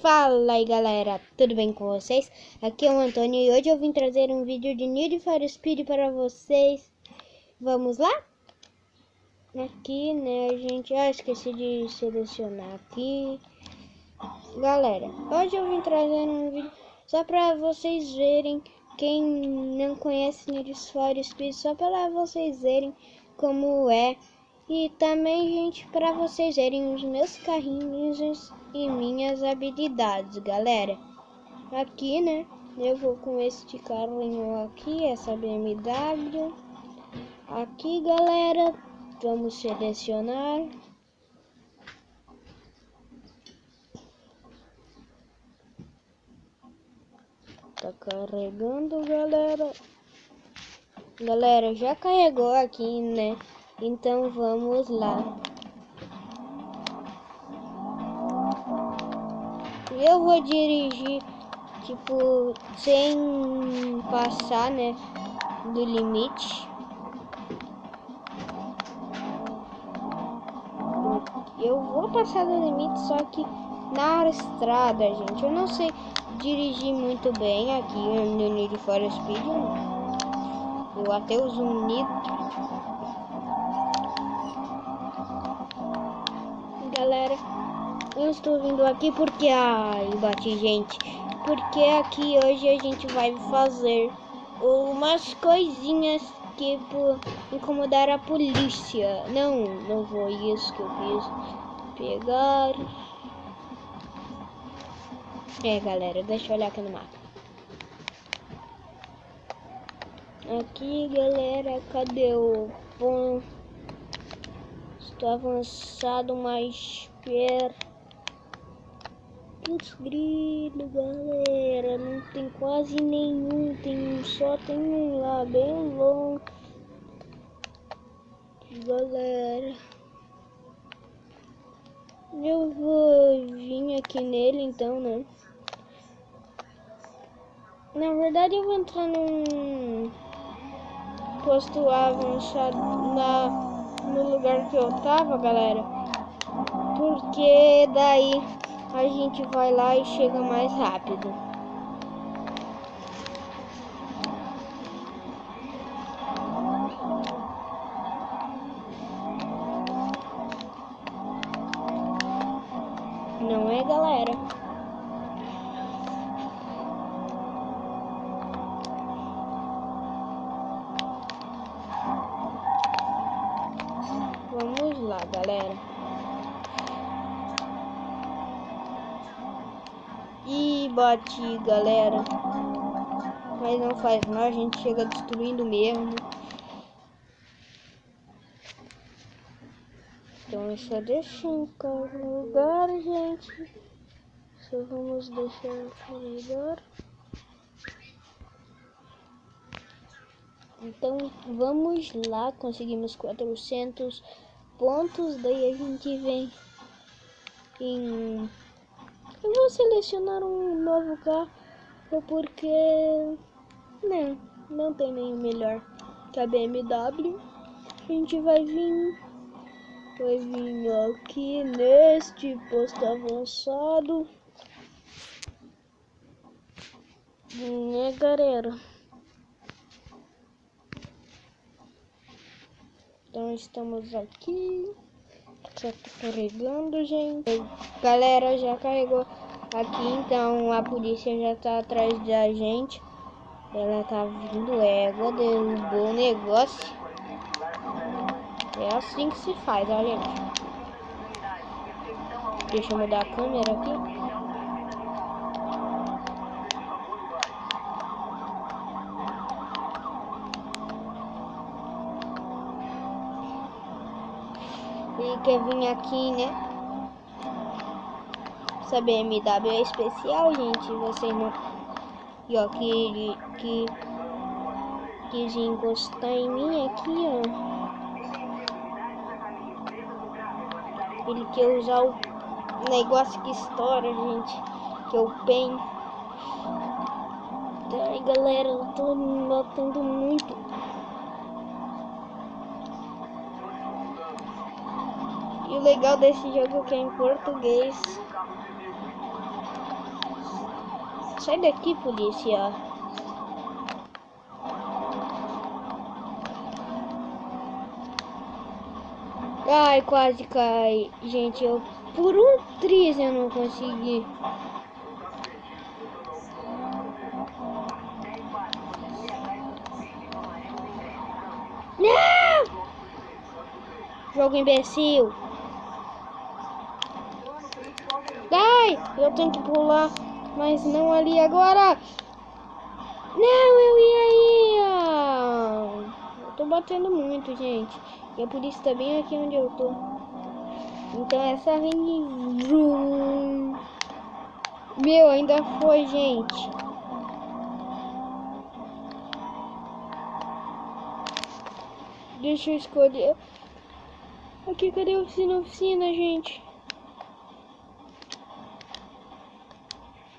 Fala aí galera, tudo bem com vocês? Aqui é o Antônio e hoje eu vim trazer um vídeo de Need for Speed para vocês Vamos lá? Aqui né, a gente... Ah, esqueci de selecionar aqui Galera, hoje eu vim trazer um vídeo só para vocês verem Quem não conhece Need for só para vocês verem como é e também, gente, para vocês verem os meus carrinhos e minhas habilidades, galera. Aqui, né, eu vou com este carrinho aqui, essa BMW. Aqui, galera, vamos selecionar. Tá carregando, galera. Galera, já carregou aqui, né? Então vamos lá. Eu vou dirigir tipo sem passar, né, do limite. Eu vou passar do limite, só que na estrada, gente. Eu não sei dirigir muito bem aqui no Need for Speed. Eu até uso um nitro galera. Eu estou vindo aqui porque... Ai, bati, gente. Porque aqui hoje a gente vai fazer umas coisinhas que incomodar a polícia. Não, não foi isso que eu fiz. Pegar... É, galera, deixa eu olhar aqui no mapa. Aqui, galera, cadê o ponto? Tô avançado mais perto. Putz, grilo, galera. Não tem quase nenhum. Tem um só, tem um lá, bem longe. Galera. Eu vou vir aqui nele então, né? Na verdade eu vou entrar num posto avançado na no lugar que eu tava, galera. Porque daí a gente vai lá e chega mais rápido. Galera. E bati, galera. Mas não faz mal, a gente chega destruindo mesmo. Então só deixa em lugar, gente. Só vamos deixar carregar. Então vamos lá, conseguimos 400 pontos, daí a gente vem em... Eu vou selecionar um novo carro porque não, não tem nenhum melhor que a BMW. A gente vai vir, vai vir aqui neste posto avançado. Né, galera? Então estamos aqui. Já tá carregando, gente. Galera, já carregou aqui, então a polícia já tá atrás da gente. Ela tá vindo égua, derrubou o negócio. É assim que se faz, olha. Deixa eu mudar a câmera aqui. Ele quer vir aqui, né? Essa BMW é especial, gente. Vocês não... E ó, que ele... Que... Quis encostar em mim aqui, ó. Ele quer usar o negócio que estoura, gente. Que é o PEN. Ai, galera, eu tô matando muito. E o legal desse jogo que é em português. Sai daqui, polícia. Ai, quase cai. Gente, eu por um triz eu não consegui. Não! Jogo imbecil. Ai, eu tenho que pular, mas não ali agora. Não, eu ia aí. Eu tô batendo muito, gente. E a polícia tá bem aqui onde eu tô. Então essa vem. Meu, ainda foi, gente. Deixa eu escolher. Aqui, cadê a oficina? Oficina, gente.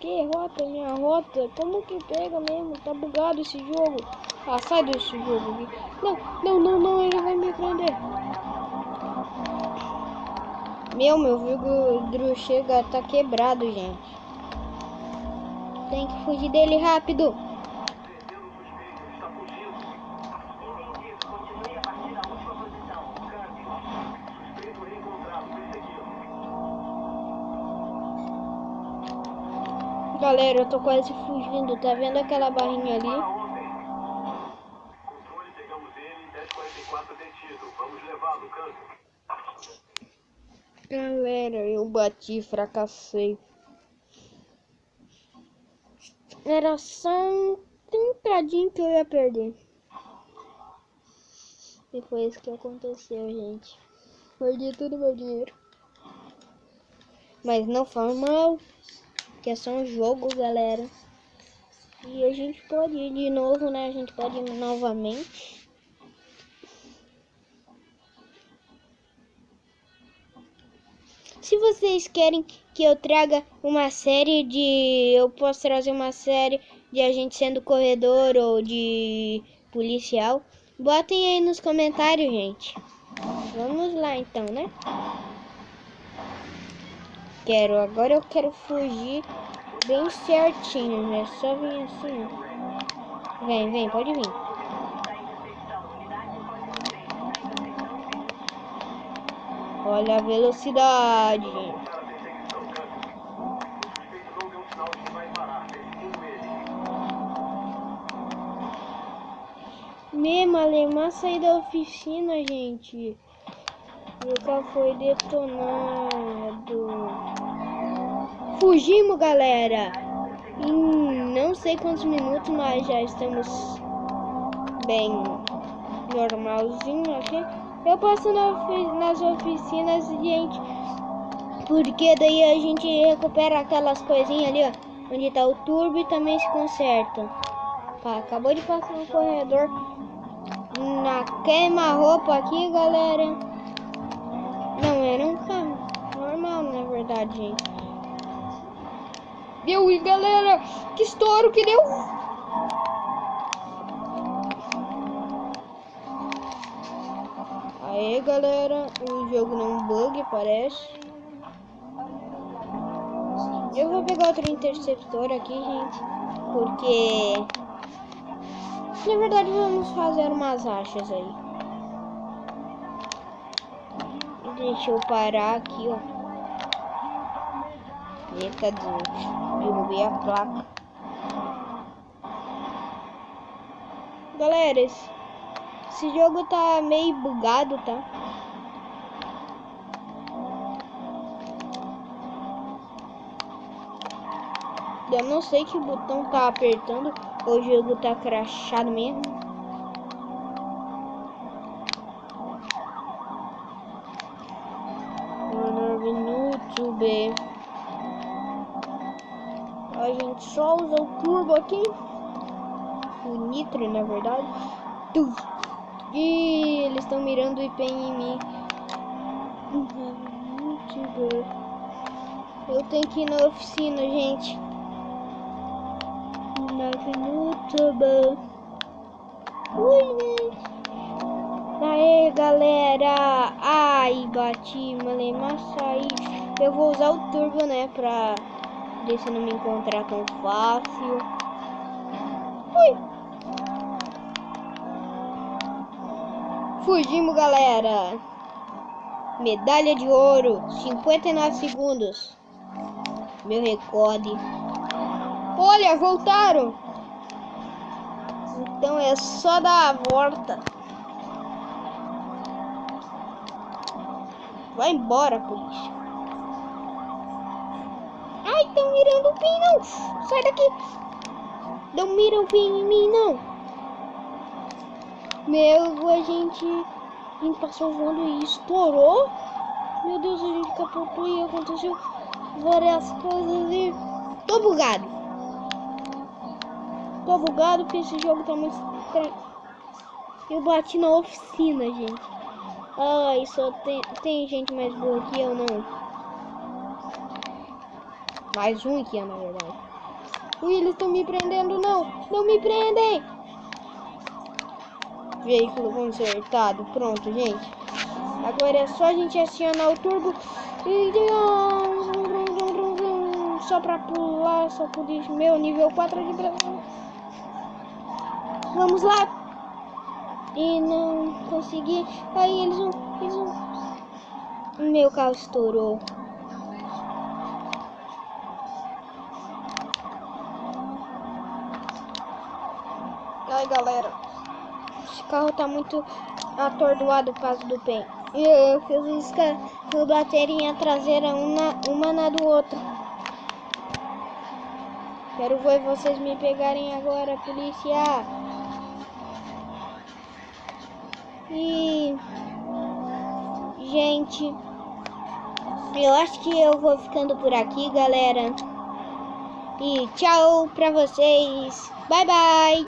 Que rota, minha rota? Como que pega mesmo? Tá bugado esse jogo. Ah, sai desse jogo. Não, não, não, não, ele vai me prender. Meu, meu vidro chega, tá quebrado, gente. Tem que fugir dele rápido. Galera, eu tô quase fugindo. Tá vendo aquela barrinha ali? Controle, pegamos ele, 1044 detido. Vamos levá-lo, canto. Galera, eu bati, fracassei. Era só um tentadinho que eu ia perder. E foi isso que aconteceu, gente. Perdi todo meu dinheiro. Mas não foi mal. Que é só um jogo, galera. E a gente pode ir de novo, né? A gente pode ir novamente. Se vocês querem que eu traga uma série de. Eu posso trazer uma série de a gente sendo corredor ou de policial. Botem aí nos comentários, gente. Vamos lá então, né? Quero, agora eu quero fugir bem certinho, né? Só vir assim. Vem, vem, pode vir. Olha a velocidade. O ele. Mesmo alemã sair da oficina, gente. Nunca foi detonado. Fugimos, galera. Em não sei quantos minutos, mas já estamos bem normalzinho aqui. Eu passo nas oficinas, gente, porque daí a gente recupera aquelas coisinhas ali, ó, onde tá o turbo e também se conserta. Acabou de passar um corredor na queima-roupa aqui, galera. Não era um carro normal, na verdade, gente. Deu, e galera, que estouro que deu! Aê, galera, o jogo não bug, parece. Eu vou pegar outro interceptor aqui, gente, porque... Na verdade, vamos fazer umas achas aí. Deixa eu parar aqui, ó. Eita, Deus. Derrubei a placa. Galera, esse, esse jogo tá meio bugado, tá? Eu não sei que botão tá apertando. O jogo tá crachado mesmo. Minuto, B. Gente só usa o turbo aqui. O nitro, na verdade. Ih, eles estão mirando o IP em mim. Bem. Eu tenho que ir na oficina, gente. Na bom. Ui, gente. Aê, galera. Ai, bati, malei, mas aí. Eu vou usar o turbo, né, pra se não me encontrar tão fácil. Ui. Fugimos, galera. Medalha de ouro, 59 segundos. Meu recorde. Olha, voltaram. Então é só dar a volta. Vai embora, polícia. Ai, estão mirando o pin, não. Sai daqui. Não mira o pin em mim, não. Meu, a gente, a gente passou voando e estourou. Meu Deus, a gente capotou e aconteceu várias coisas e... Tô bugado. Tô bugado porque esse jogo tá muito. Eu bati na oficina, gente. Ai, só tem, tem gente mais boa que eu, não. Mais um aqui, na verdade. Ui, eles estão me prendendo, não. Não me prendem. Veículo consertado. Pronto, gente. Agora é só a gente acionar o turbo. E... Só pra pular, só por isso. Meu, nível 4 de Brasil. Vamos lá. E não consegui. Aí eles vão... Eles vão... Meu carro estourou. Ai, galera. Esse carro tá muito atordoado por causa do PEN. E eu fiz isso com bateria traseira uma, uma na do outro. Quero ver vocês me pegarem agora, polícia. E... Gente... Eu acho que eu vou ficando por aqui, galera. E tchau pra vocês. Bye, bye.